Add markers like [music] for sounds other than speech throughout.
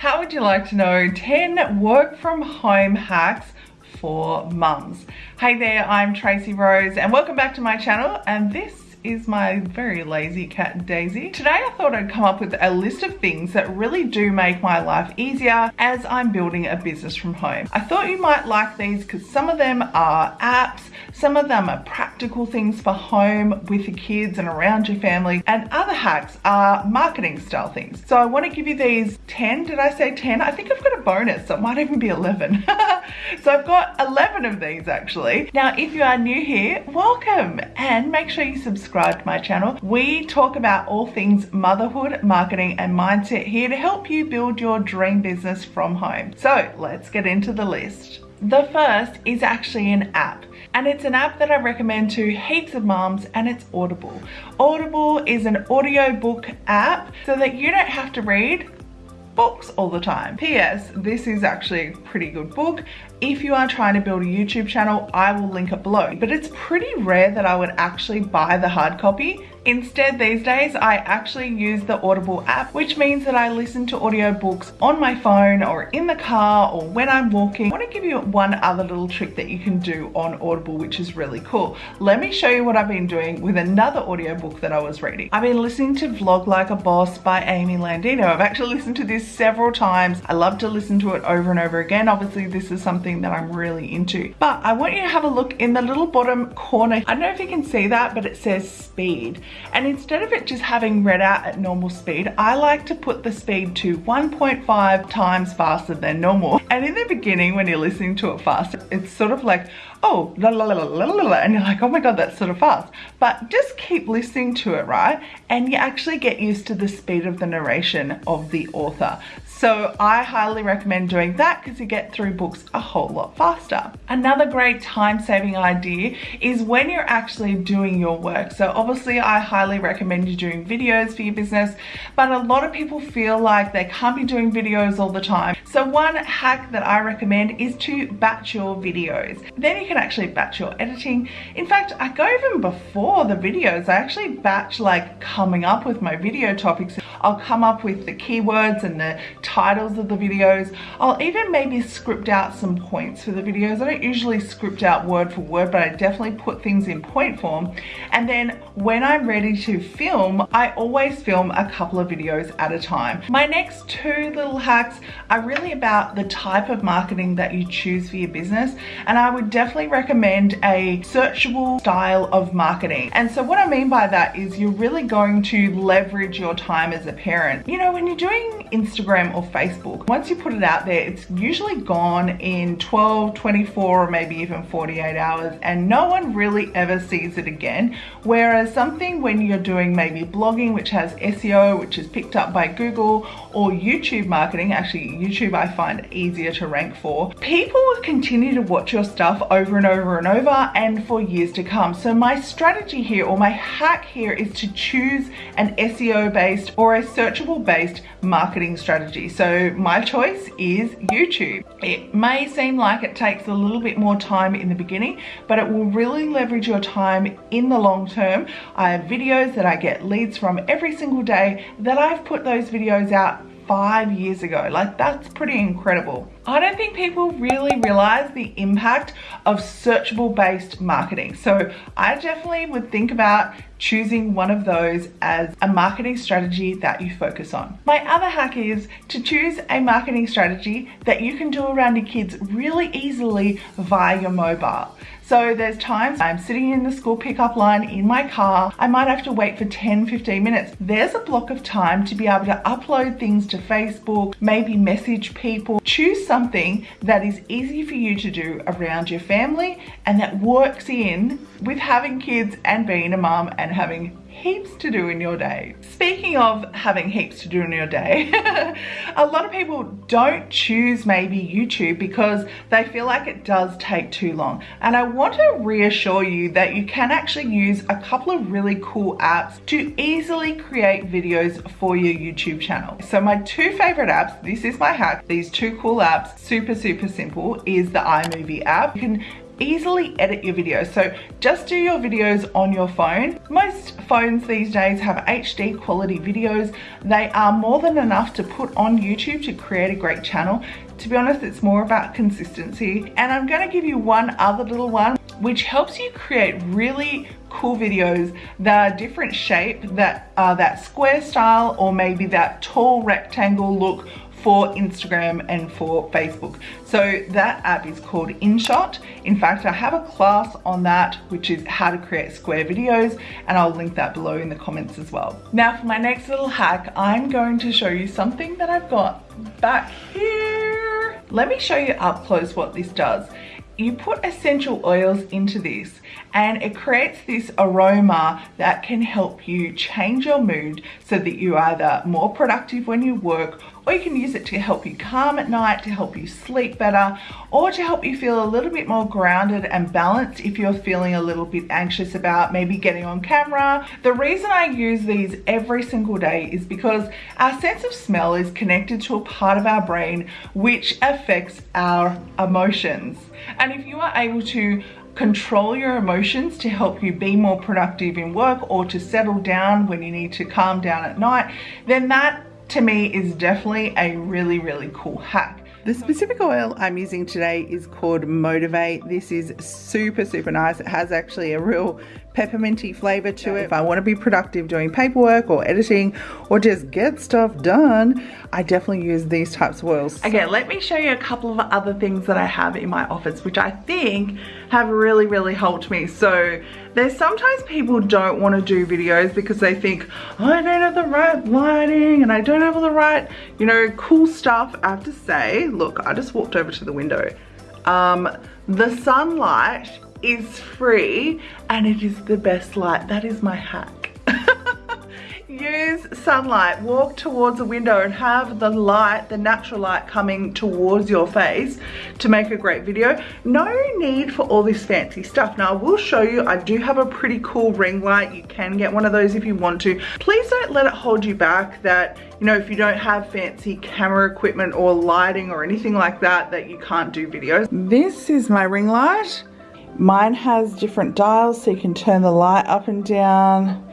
How would you like to know 10 work from home hacks for mums? Hey there, I'm Tracy Rose and welcome back to my channel and this is my very lazy cat Daisy. Today I thought I'd come up with a list of things that really do make my life easier as I'm building a business from home. I thought you might like these because some of them are apps, some of them are practical things for home with the kids and around your family and other hacks are marketing style things. So I want to give you these 10, did I say 10? I think I've got bonus, so it might even be 11. [laughs] so I've got 11 of these actually. Now if you are new here, welcome and make sure you subscribe subscribe to my channel. We talk about all things motherhood, marketing and mindset here to help you build your dream business from home. So let's get into the list. The first is actually an app and it's an app that I recommend to heaps of moms and it's Audible. Audible is an audiobook app so that you don't have to read books all the time. P.S. This is actually a pretty good book. If you are trying to build a YouTube channel, I will link it below. But it's pretty rare that I would actually buy the hard copy Instead, these days, I actually use the Audible app, which means that I listen to audiobooks on my phone or in the car or when I'm walking. I want to give you one other little trick that you can do on Audible, which is really cool. Let me show you what I've been doing with another audiobook that I was reading. I've been listening to Vlog Like a Boss by Amy Landino. I've actually [laughs] listened to this several times. I love to listen to it over and over again. Obviously, this is something that I'm really into. But I want you to have a look in the little bottom corner. I don't know if you can see that, but it says speed. And instead of it just having read out at normal speed, I like to put the speed to 1.5 times faster than normal. And in the beginning, when you're listening to it fast, it's sort of like, oh, la la la la la la, and you're like, oh my God, that's sort of fast. But just keep listening to it, right? And you actually get used to the speed of the narration of the author. So I highly recommend doing that because you get through books a whole lot faster. Another great time saving idea is when you're actually doing your work. So obviously I highly recommend you doing videos for your business, but a lot of people feel like they can't be doing videos all the time. So one hack that I recommend is to batch your videos. Then you can actually batch your editing. In fact, I go even before the videos, I actually batch like coming up with my video topics. I'll come up with the keywords and the titles of the videos. I'll even maybe script out some points for the videos. I don't usually script out word for word, but I definitely put things in point form. And then when I'm ready to film, I always film a couple of videos at a time. My next two little hacks are really about the type of marketing that you choose for your business. And I would definitely recommend a searchable style of marketing. And so what I mean by that is you're really going to leverage your time as a parent. You know, when you're doing Instagram or or Facebook. Once you put it out there, it's usually gone in 12, 24, or maybe even 48 hours and no one really ever sees it again. Whereas something when you're doing maybe blogging, which has SEO, which is picked up by Google or YouTube marketing, actually YouTube I find easier to rank for, people will continue to watch your stuff over and over and over and for years to come. So my strategy here or my hack here is to choose an SEO based or a searchable based marketing strategy. So my choice is YouTube. It may seem like it takes a little bit more time in the beginning, but it will really leverage your time in the long term. I have videos that I get leads from every single day that I've put those videos out five years ago. Like that's pretty incredible. I don't think people really realize the impact of searchable based marketing. So I definitely would think about choosing one of those as a marketing strategy that you focus on. My other hack is to choose a marketing strategy that you can do around your kids really easily via your mobile. So there's times I'm sitting in the school pickup line in my car, I might have to wait for 10, 15 minutes. There's a block of time to be able to upload things to Facebook, maybe message people. Choose something that is easy for you to do around your family and that works in with having kids and being a mom and having heaps to do in your day. Speaking of having heaps to do in your day, [laughs] a lot of people don't choose maybe YouTube because they feel like it does take too long. And I want to reassure you that you can actually use a couple of really cool apps to easily create videos for your YouTube channel. So my two favorite apps, this is my hack, these two cool apps, super, super simple, is the iMovie app. You can easily edit your videos. So just do your videos on your phone. Most phones these days have HD quality videos. They are more than enough to put on YouTube to create a great channel. To be honest, it's more about consistency. And I'm gonna give you one other little one which helps you create really cool videos that are different shape, that are that square style or maybe that tall rectangle look for Instagram and for Facebook. So that app is called InShot. In fact, I have a class on that, which is how to create square videos, and I'll link that below in the comments as well. Now for my next little hack, I'm going to show you something that I've got back here. Let me show you up close what this does you put essential oils into this and it creates this aroma that can help you change your mood so that you're either more productive when you work or you can use it to help you calm at night, to help you sleep better, or to help you feel a little bit more grounded and balanced if you're feeling a little bit anxious about maybe getting on camera. The reason I use these every single day is because our sense of smell is connected to a part of our brain which affects our emotions. And if you are able to control your emotions to help you be more productive in work or to settle down when you need to calm down at night, then that to me is definitely a really, really cool hack. The specific oil I'm using today is called Motivate. This is super, super nice. It has actually a real pepperminty flavor to it. If I want to be productive doing paperwork or editing or just get stuff done, I definitely use these types of oils. Okay, let me show you a couple of other things that I have in my office, which I think have really, really helped me. So there's sometimes people don't want to do videos because they think, oh, I don't have the right lighting and I don't have all the right, you know, cool stuff. I have to say, look, I just walked over to the window. Um, the sunlight is free and it is the best light. That is my hack. [laughs] Use sunlight, walk towards a window and have the light, the natural light coming towards your face to make a great video. No need for all this fancy stuff. Now I will show you, I do have a pretty cool ring light. You can get one of those if you want to. Please don't let it hold you back that, you know, if you don't have fancy camera equipment or lighting or anything like that, that you can't do videos. This is my ring light. Mine has different dials so you can turn the light up and down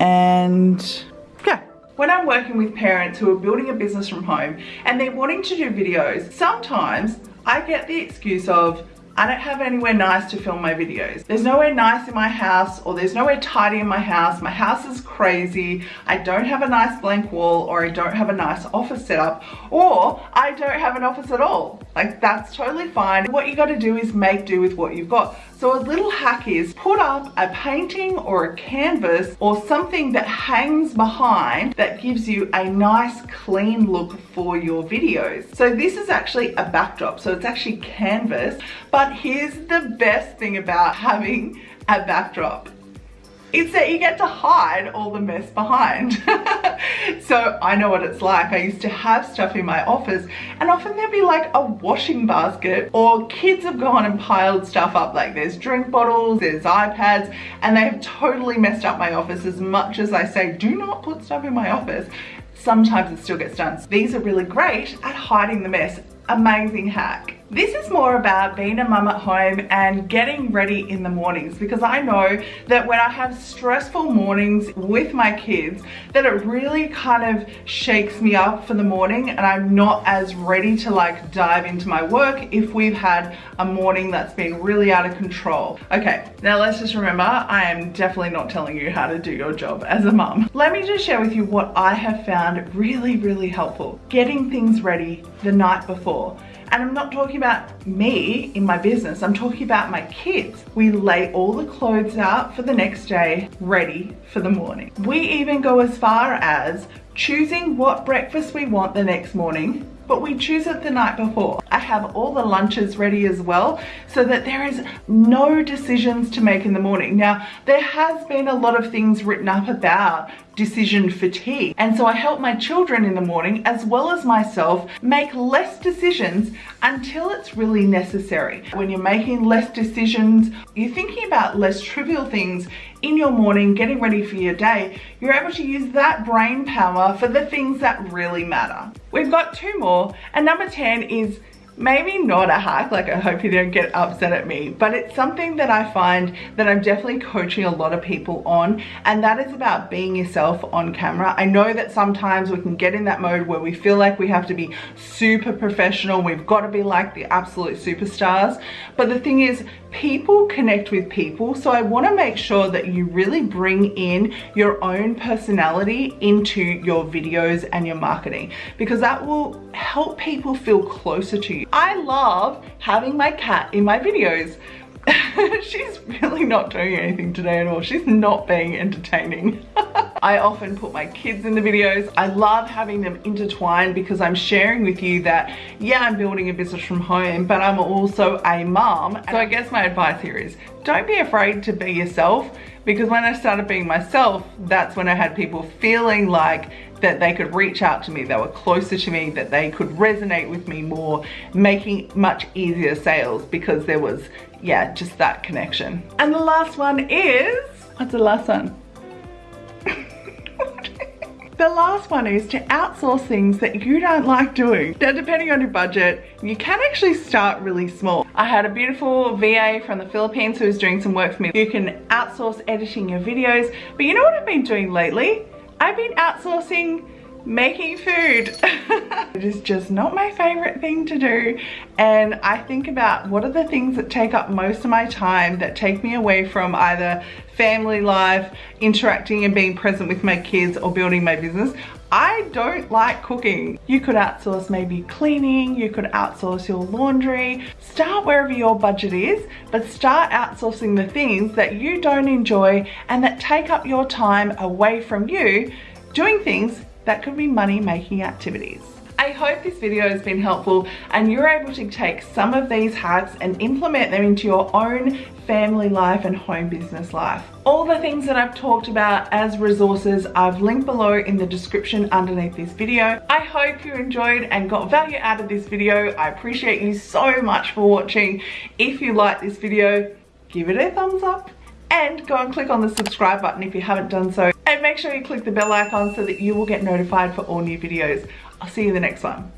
and yeah. When I'm working with parents who are building a business from home and they're wanting to do videos, sometimes I get the excuse of, I don't have anywhere nice to film my videos. There's nowhere nice in my house or there's nowhere tidy in my house. My house is crazy. I don't have a nice blank wall or I don't have a nice office setup or I don't have an office at all. Like that's totally fine. What you gotta do is make do with what you've got. So a little hack is put up a painting or a canvas or something that hangs behind that gives you a nice clean look for your videos. So this is actually a backdrop. So it's actually canvas, but here's the best thing about having a backdrop it's that you get to hide all the mess behind. [laughs] so I know what it's like. I used to have stuff in my office and often there'd be like a washing basket or kids have gone and piled stuff up like there's drink bottles, there's iPads and they have totally messed up my office as much as I say do not put stuff in my office sometimes it still gets done. These are really great at hiding the mess. Amazing hack. This is more about being a mum at home and getting ready in the mornings because I know that when I have stressful mornings with my kids that it really kind of shakes me up for the morning and I'm not as ready to like dive into my work if we've had a morning that's been really out of control. Okay, now let's just remember I am definitely not telling you how to do your job as a mum. Let me just share with you what I have found really, really helpful. Getting things ready the night before. And I'm not talking about me in my business, I'm talking about my kids. We lay all the clothes out for the next day, ready for the morning. We even go as far as choosing what breakfast we want the next morning but we choose it the night before. I have all the lunches ready as well so that there is no decisions to make in the morning. Now, there has been a lot of things written up about decision fatigue. And so I help my children in the morning as well as myself make less decisions until it's really necessary. When you're making less decisions, you're thinking about less trivial things in your morning, getting ready for your day, you're able to use that brain power for the things that really matter. We've got two more and number 10 is maybe not a hack, like I hope you don't get upset at me, but it's something that I find that I'm definitely coaching a lot of people on, and that is about being yourself on camera. I know that sometimes we can get in that mode where we feel like we have to be super professional, we've got to be like the absolute superstars, but the thing is, people connect with people, so I want to make sure that you really bring in your own personality into your videos and your marketing, because that will help people feel closer to you I love having my cat in my videos. [laughs] She's really not doing anything today at all. She's not being entertaining. [laughs] I often put my kids in the videos. I love having them intertwined because I'm sharing with you that, yeah, I'm building a business from home, but I'm also a mom. So I guess my advice here is don't be afraid to be yourself because when I started being myself, that's when I had people feeling like that they could reach out to me, they were closer to me, that they could resonate with me more, making much easier sales because there was, yeah, just that connection. And the last one is, what's the last one? [laughs] The last one is to outsource things that you don't like doing. Now, depending on your budget, you can actually start really small. I had a beautiful VA from the Philippines who was doing some work for me. You can outsource editing your videos, but you know what I've been doing lately? I've been outsourcing making food. [laughs] it is just not my favorite thing to do. And I think about what are the things that take up most of my time that take me away from either family life, interacting and being present with my kids or building my business. I don't like cooking. You could outsource maybe cleaning, you could outsource your laundry. Start wherever your budget is, but start outsourcing the things that you don't enjoy and that take up your time away from you doing things that could be money making activities. I hope this video has been helpful and you're able to take some of these hacks and implement them into your own family life and home business life. All the things that I've talked about as resources I've linked below in the description underneath this video. I hope you enjoyed and got value out of this video. I appreciate you so much for watching. If you like this video, give it a thumbs up go and click on the subscribe button if you haven't done so and make sure you click the bell icon so that you will get notified for all new videos. I'll see you in the next one.